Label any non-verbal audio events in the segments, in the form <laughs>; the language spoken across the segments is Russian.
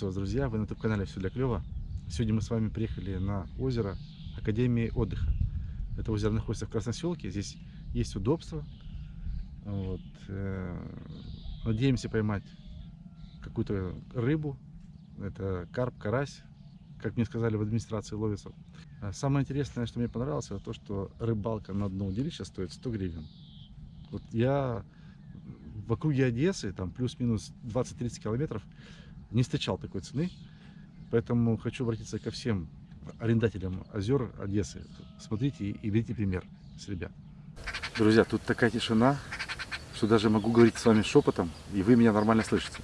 друзья, вы на YouTube-канале «Все для клёва». Сегодня мы с вами приехали на озеро Академии отдыха. Это озеро находится в Красноселке, здесь есть удобства. Вот. э, Надеемся поймать какую-то рыбу. Это карп, карась, как мне сказали в администрации ловится. А Самое интересное, что мне понравилось, это то, что рыбалка на одно удилище стоит 100 гривен. Вот я в округе Одессы, там плюс-минус 20-30 километров, не встречал такой цены. Поэтому хочу обратиться ко всем арендателям озер Одессы. Смотрите и берите пример с ребят. Друзья, тут такая тишина, что даже могу говорить с вами шепотом, и вы меня нормально слышите.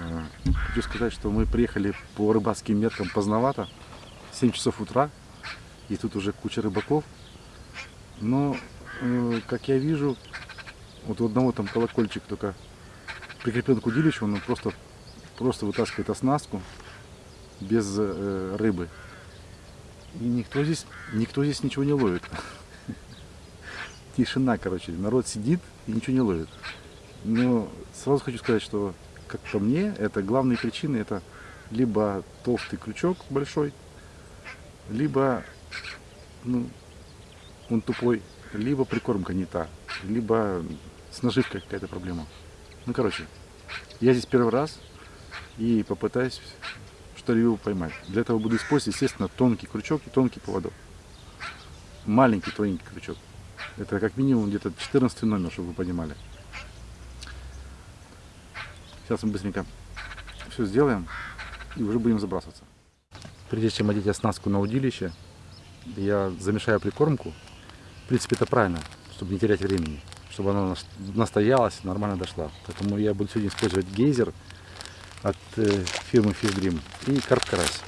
Э, Хочу сказать, что мы приехали по рыбацким меркам поздновато, 7 часов утра, и тут уже куча рыбаков. Но, э, как я вижу, вот у одного там колокольчик только прикреплен к удилищу, он просто, просто вытаскивает оснастку без э, рыбы. И никто здесь, никто здесь ничего не ловит. <laughs> Тишина, короче, народ сидит и ничего не ловит. Но сразу хочу сказать, что, как по мне, это главные причины, это либо толстый крючок большой, либо ну, он тупой, либо прикормка не та, либо с наживкой какая-то проблема. Ну, короче, я здесь первый раз и попытаюсь что-либо поймать. Для этого буду использовать, естественно, тонкий крючок и тонкий поводок. Маленький тоненький крючок. Это как минимум где-то 14 номер, чтобы вы понимали. Сейчас мы быстренько все сделаем и уже будем забрасываться. Прежде чем одеть оснастку на удилище, я замешаю прикормку. В принципе, это правильно, чтобы не терять времени, чтобы она нас- настоялась, нормально дошла. Поэтому я буду сегодня использовать гейзер от э, фирмы Dream и карп карась.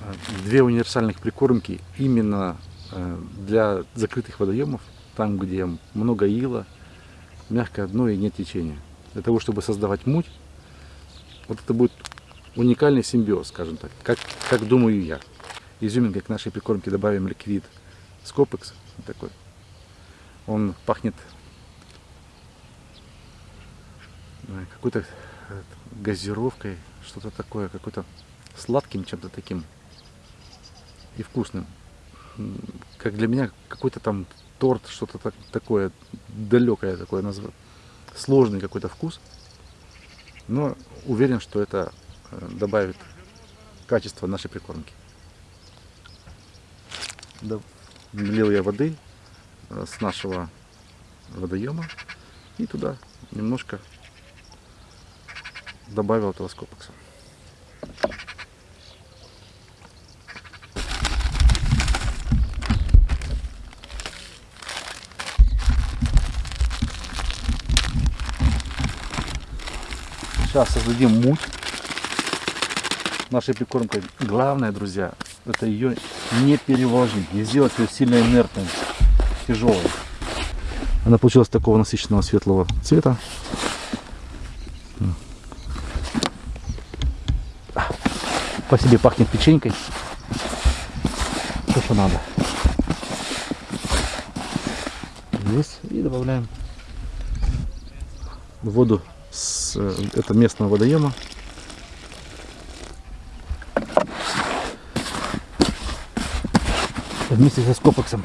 Э, Две универсальных прикормки именно э, для закрытых водоемов, там, где много ила, мягкое дно и нет течения. Для того, чтобы создавать муть, вот это будет уникальный симбиоз, скажем так, как, как думаю я. Изюминкой к нашей прикормке добавим ликвид Скопекс, вот такой. Он пахнет какой-то газировкой, что-то такое, какой-то сладким чем-то таким и вкусным. Как для меня какой-то там торт, что-то так- такое далекое такое. Сложный какой-то вкус. Но уверен, что это э, добавит качество нашей прикормки. Налил я воды э, с нашего водоема и туда немножко добавил этого. Сейчас создадим муть нашей прикормкой. Главное, друзья, это ее не перевложить, не сделать ее сильно инертной, тяжелой. Она получилась такого насыщенного светлого цвета. По себе пахнет печенькой. То, что надо. Здесь и добавляем воду с э, это местного водоема. Вместе со скопексом.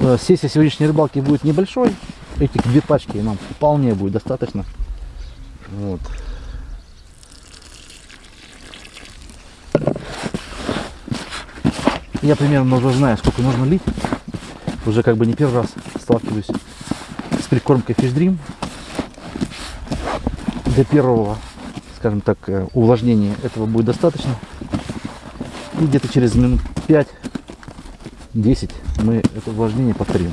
Э, Сессия сегодняшней рыбалки будет небольшой. Этих две пачки нам вполне будет достаточно. Вот. Я примерно уже знаю, сколько нужно лить. Уже как бы не первый раз сталкиваюсь с прикормкой Fish Dream. Для первого, скажем так, э, увлажнения этого будет достаточно. И где-то через минут 5-10 мы это увлажнение повторим.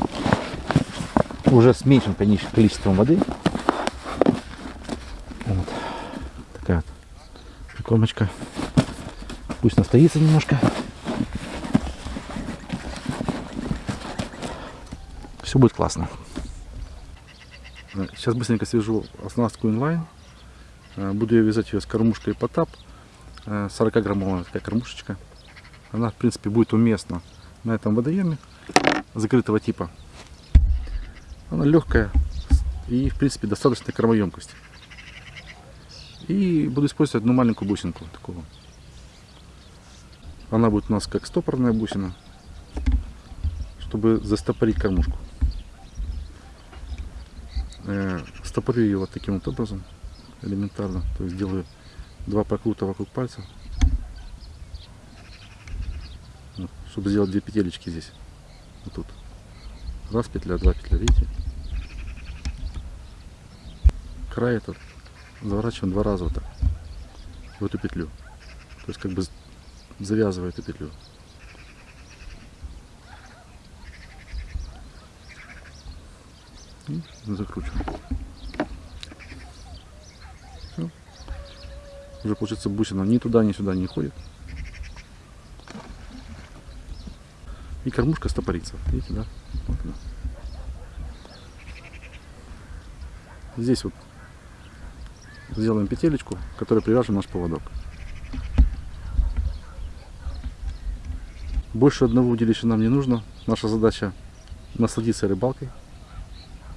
Уже с меньшим конечно, количеством воды. Вот. Такая вот прикормочка. Пусть настоится немножко. Все будет классно. Сейчас быстренько свяжу оснастку инлайн. Э, Буду я вязать ее с кормушкой Потап. 40-граммовая такая кормушечка. Она, в принципе, будет уместна на этом водоеме закрытого типа. Она легкая и, в принципе, достаточной кормоемкости. И буду использовать одну маленькую бусинку такого. Она будет у нас как стопорная бусина, чтобы застопорить кормушку. Э, стопорю ее вот таким вот образом, элементарно. То есть делаю два прокрута вокруг пальца, вот, чтобы сделать две петелечки здесь, вот тут. Раз петля, два петля, видите? Край этот заворачиваем два раза вот так в эту петлю. То есть как бы завязывая эту петлю. Закручиваем. Все. Уже получается бусина ни туда, ни сюда не ходит. И кормушка стопорится. Видите, да? Вот она. Здесь вот сделаем петелечку, которой привяжем наш поводок. Больше одного удилища нам не нужно. Наша задача насладиться рыбалкой,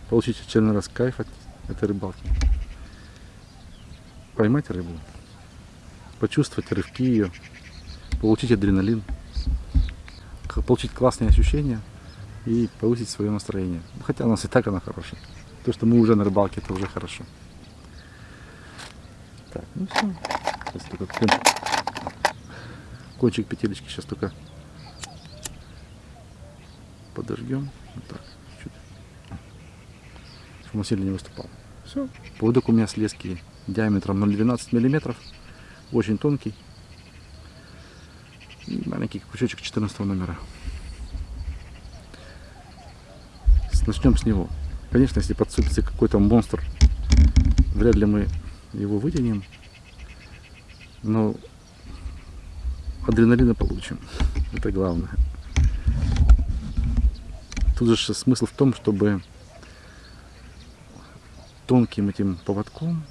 получить очередной раз кайф от этой рыбалки, поймать рыбу, почувствовать рывки ее, получить адреналин, получить классные ощущения и повысить свое настроение. Хотя у нас и так она хорошая. То, что мы уже на рыбалке, это уже хорошо. Так, ну все. Сейчас только кончик, кончик петелечки сейчас только подожгем. Вот так. Чтобы сильно не выступал. Все. Поводок у меня слезки диаметром 0,12 миллиметров. Очень тонкий. И маленький крючочек 14 номера. Начнем с него. Конечно, если подцепится какой-то монстр, вряд ли мы его вытянем. Но адреналина получим. Это главное. Тут же смысл в том, чтобы тонким этим поводком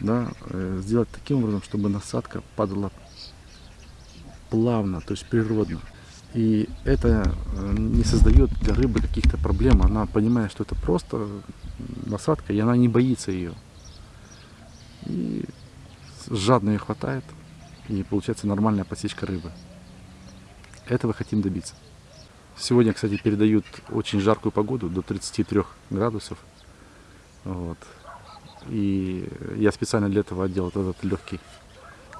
да, э, сделать таким образом, чтобы насадка падала плавно, то есть природно. И это э, не создает для рыбы каких-то проблем. Она понимает, что это просто насадка, и она не боится ее. И жадно ее хватает, и получается нормальная подсечка рыбы. Этого хотим добиться. Сегодня, кстати, передают очень жаркую погоду, до 33 градусов. Вот. И я специально для этого одел этот легкий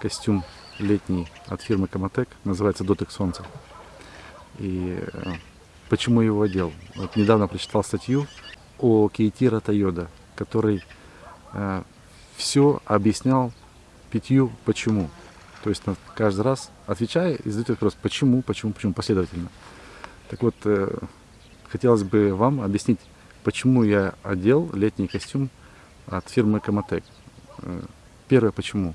костюм летний от фирмы Комотек, называется Дотек Солнца. И э, почему его одел? Вот недавно прочитал статью о Кейтира Тойода, который э, все объяснял пятью почему. То есть каждый раз отвечая и задает вопрос почему, почему, почему последовательно. Так вот, э, хотелось бы вам объяснить, почему я одел летний костюм от фирмы Комотек. Э, первое, почему?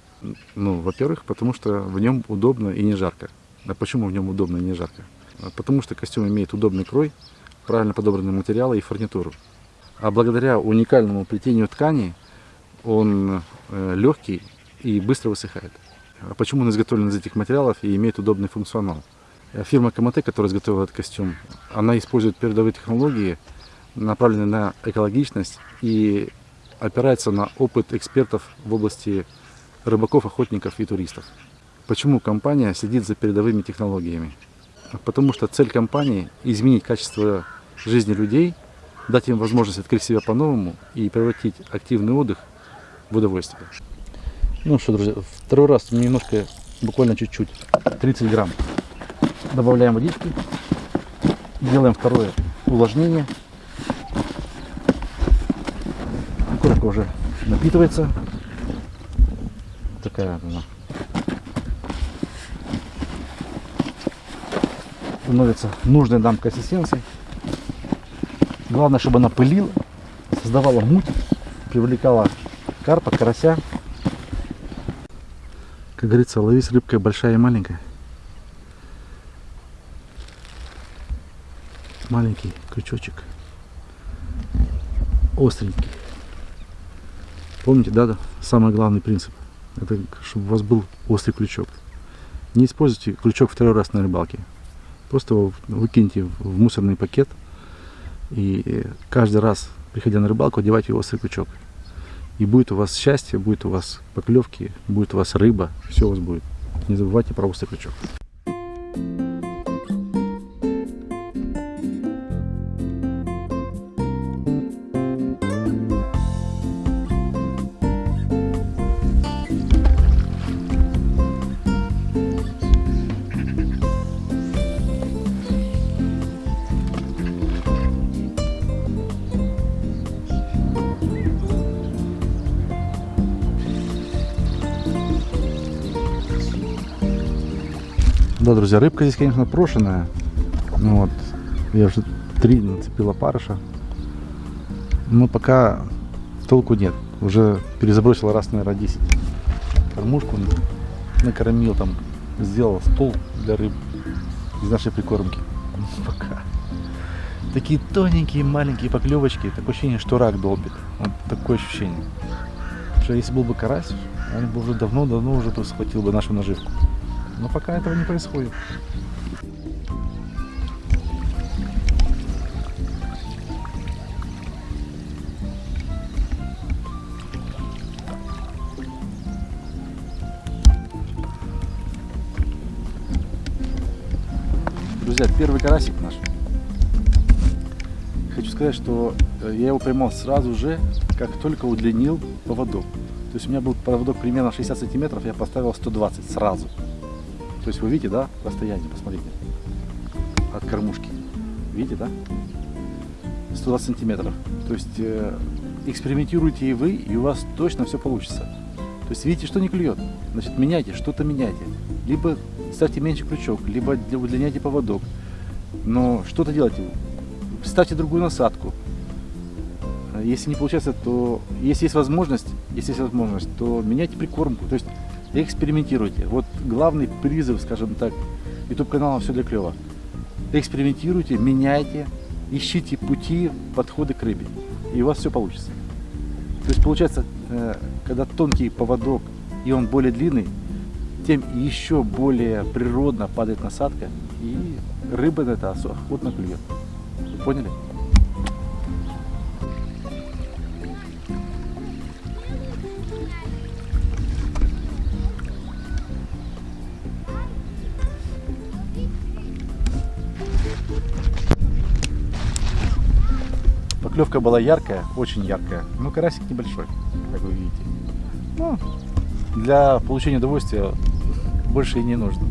Ну, во-первых, потому что в нем удобно и не жарко. А почему в нем удобно и не жарко? А потому что костюм имеет удобный крой, правильно подобранные материалы и фурнитуру. А благодаря уникальному плетению ткани он э, легкий и быстро высыхает. А почему он изготовлен из этих материалов и имеет удобный функционал? Э, фирма КМТ, которая изготовила этот костюм, она использует передовые технологии, направленные на экологичность и опирается на опыт экспертов в области рыбаков, охотников и туристов. Почему компания следит за передовыми технологиями? Потому что цель компании – изменить качество жизни людей, дать им возможность открыть себя по-новому и превратить активный отдых в удовольствие. Ну что, друзья, второй раз немножко, буквально чуть-чуть, 30 грамм. Добавляем водички, делаем второе увлажнение. Уже напитывается. Такая она становится нужной нам консистенции. Главное, чтобы она пылила, создавала муть, привлекала карпа, карася. Как говорится, лови с рыбкой большая и маленькая. Маленький крючочек. Остренький. Помните, да? Самый главный принцип. Это чтобы у вас был острый крючок. Не используйте крючок второй раз на рыбалке. Просто его выкиньте в мусорный пакет и каждый раз, приходя на рыбалку, одевайте острый крючок. И будет у вас счастье, будет у вас поклевки, будет у вас рыба, все у вас будет. Не забывайте про острый крючок. Да, друзья, рыбка здесь, конечно, прошенная. Ну вот, я уже три нацепил опарыша. Но пока толку нет. Уже перезабросил раз, наверное, 10. Кормушку накормил там, сделал стол для рыб из нашей прикормки. <laughs> Пока. Такие тоненькие, маленькие поклевочки. Такое ощущение, что рак долбит. Вот такое ощущение. Что если был бы карась, он бы уже давно-давно уже схватил бы нашу наживку. Но пока этого не происходит. Друзья, первый карасик наш. Хочу сказать, что э, я его поймал сразу же, как только удлинил поводок. То есть у меня был поводок примерно 60 сантиметров, я поставил 120 сразу. То есть вы видите, да, расстояние, посмотрите, от кормушки. Видите, да? 120 сантиметров. То есть э, экспериментируйте и вы, и у вас точно все получится. То есть видите, что не клюет, значит меняйте, что-то меняйте. Либо ставьте меньше крючок, либо удлиняйте поводок. Но что-то делайте. Ставьте другую насадку. Если не получается, то если есть возможность, если есть возможность, то меняйте прикормку. То есть экспериментируйте. Вот главный призыв, скажем так, YouTube канала «Все для клёва». Экспериментируйте, меняйте, ищите пути, подходы к рыбе. И у вас все получится. То есть получается, э, когда тонкий поводок и он более длинный, тем еще более природно падает насадка, и рыба на это охотно клюет. Поняли? Поклевка была яркая, очень яркая, но карасик небольшой, как вы видите. Ну, для получения удовольствия больше и не нужно.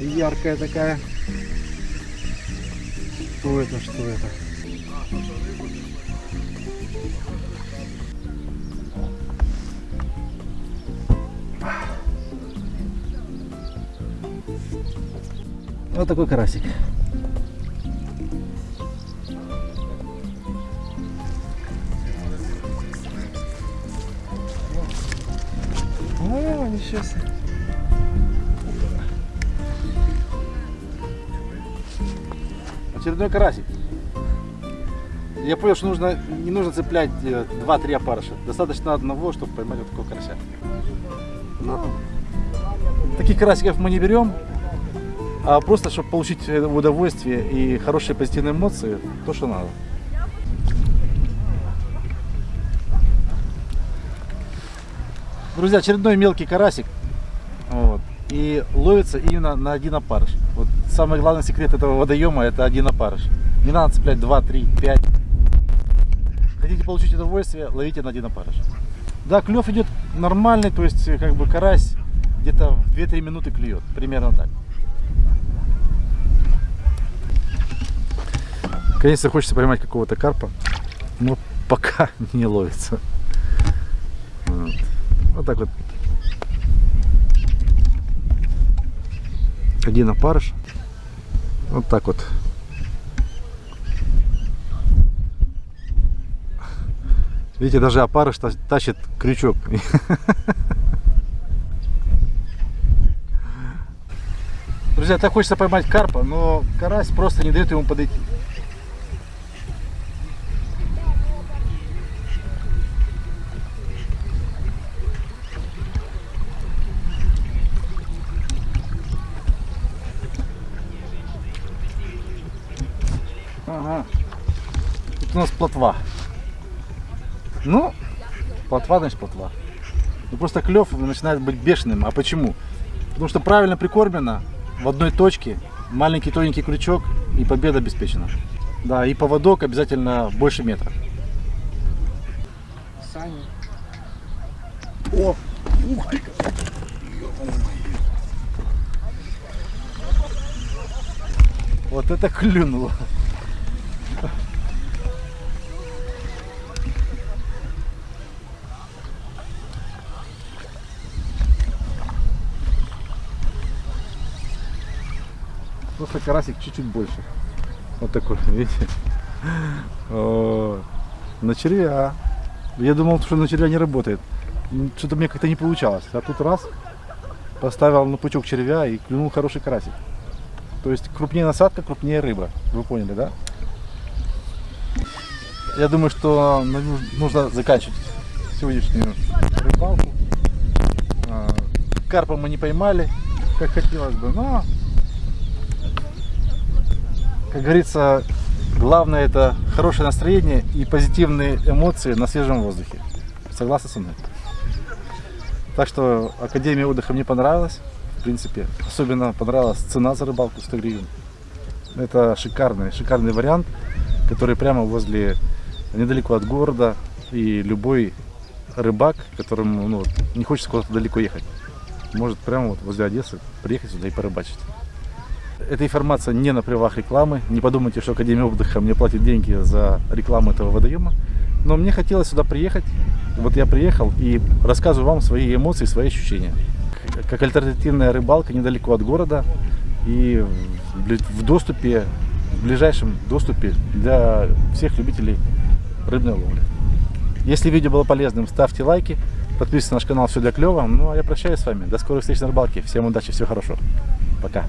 Яркая такая. Что это, что это? Вот такой карасик. Себе. Очередной карасик. Я понял, что нужно, не нужно цеплять 2-3 опарыша. Достаточно одного, чтобы поймать вот такого карася. Но таких карасиков мы не берем, а просто, чтобы получить удовольствие и хорошие позитивные эмоции, то, что надо. Друзья, очередной мелкий карасик. Вот. И ловится именно на один опарыш. Вот самый главный секрет этого водоема это один опарыш. Не надо цеплять 2, 3, 5. Хотите получить удовольствие, ловите на один опарыш. Да, клев идет нормальный, то есть как бы карась где-то в 2-3 минуты клюет. Примерно так. Конечно, хочется поймать какого-то карпа, но пока <laughs> не ловится. Вот, так вот. Один опарыш. Вот так вот. Видите, даже опарыш тащит крючок. <laughs> Друзья, так хочется поймать карпа, но карась просто не дает ему подойти. Ага. Тут у нас плотва. Ну, плотва, значит плотва. Ну просто клев начинает быть бешеным. А почему? Потому что правильно прикормлено в одной точке, маленький тоненький крючок и победа обеспечена. Да, и поводок обязательно больше метра. Саня. О! Ух ты! Вот это клюнуло. Просто карасик чуть-чуть больше. Вот такой, <laughs> видите? На червя. Я думал, что на червя не работает. Что-то мне как-то не получалось. А тут раз, поставил на пучок червя и клюнул хороший карасик. То есть крупнее насадка, крупнее рыба. Вы поняли, да? Я думаю, что нужно заканчивать сегодняшнюю рыбалку. А, карпа мы не поймали, как хотелось бы, но как говорится, главное это хорошее настроение и позитивные эмоции на свежем воздухе. Согласны со мной? Так что Академия отдыха мне понравилась. В принципе, особенно понравилась цена за рыбалку 100 гривен. Это шикарный, шикарный вариант, который прямо возле, недалеко от города. И любой рыбак, которому ну, не хочется куда-то далеко ехать, может прямо вот возле Одессы приехать сюда и порыбачить. Эта информация не на правах рекламы. Не подумайте, что Академия отдыха мне платит деньги за рекламу этого водоема. Но мне хотелось сюда приехать. Вот я приехал и рассказываю вам свои эмоции, свои ощущения. Как альтернативная рыбалка недалеко от города и в доступе, в ближайшем доступе для всех любителей рыбной ловли. Если видео было полезным, ставьте лайки, подписывайтесь на наш канал «Все для клёва». Ну а я прощаюсь с вами. До скорых встреч на рыбалке. Всем удачи, всего хорошего. Пока.